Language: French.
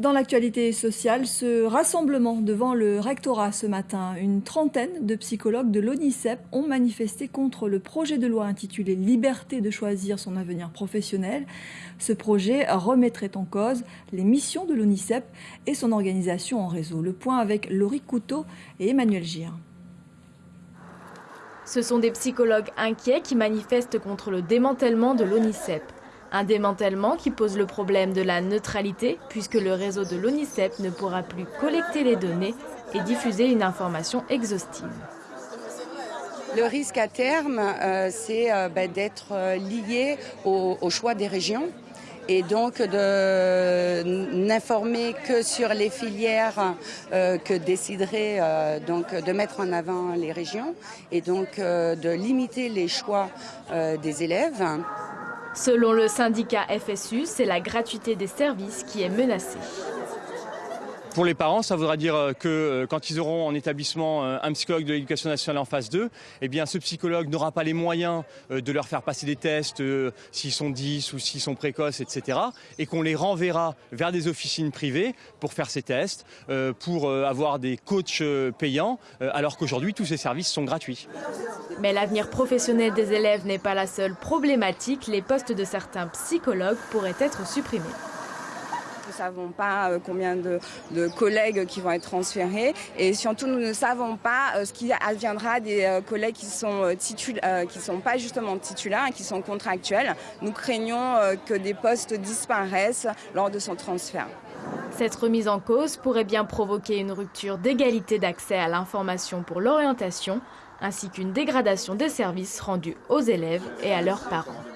Dans l'actualité sociale, ce rassemblement devant le rectorat ce matin, une trentaine de psychologues de l'ONICEP ont manifesté contre le projet de loi intitulé Liberté de choisir son avenir professionnel. Ce projet remettrait en cause les missions de l'ONICEP et son organisation en réseau. Le point avec Laurie Couteau et Emmanuel Gir. Ce sont des psychologues inquiets qui manifestent contre le démantèlement de l'ONICEP. Un démantèlement qui pose le problème de la neutralité puisque le réseau de l'ONICEP ne pourra plus collecter les données et diffuser une information exhaustive. Le risque à terme, euh, c'est euh, ben, d'être euh, lié au, choix des régions et donc de n'informer que sur les filières que décideraient donc de mettre en avant les régions et donc de limiter les choix des élèves. Selon le syndicat FSU, c'est la gratuité des services qui est menacée. Pour les parents, ça voudra dire euh, que euh, quand ils auront en établissement euh, un psychologue de l'éducation nationale en phase 2, eh bien ce psychologue n'aura pas les moyens de leur faire passer des tests s'ils sont 10 ou s'ils sont précoces, etc. Et qu'on les renverra vers des officines privées pour faire ces tests, pour avoir des coachs payants, alors qu'aujourd'hui tous ces services sont gratuits. Mais l'avenir professionnel des élèves n'est pas la seule problématique. Les postes de certains psychologues pourraient être supprimés. Nous ne savons pas euh, combien de, collègues qui vont être transférés et surtout nous ne savons pas euh, ce qui adviendra des euh, collègues qui sont qui sont pas justement titulaires et qui sont contractuels. Nous craignons que des postes disparaissent lors de son transfert. Cette remise en cause pourrait bien provoquer une rupture d'égalité d'accès à l'information pour l'orientation, ainsi qu'une dégradation des services rendus aux élèves et à leurs parents.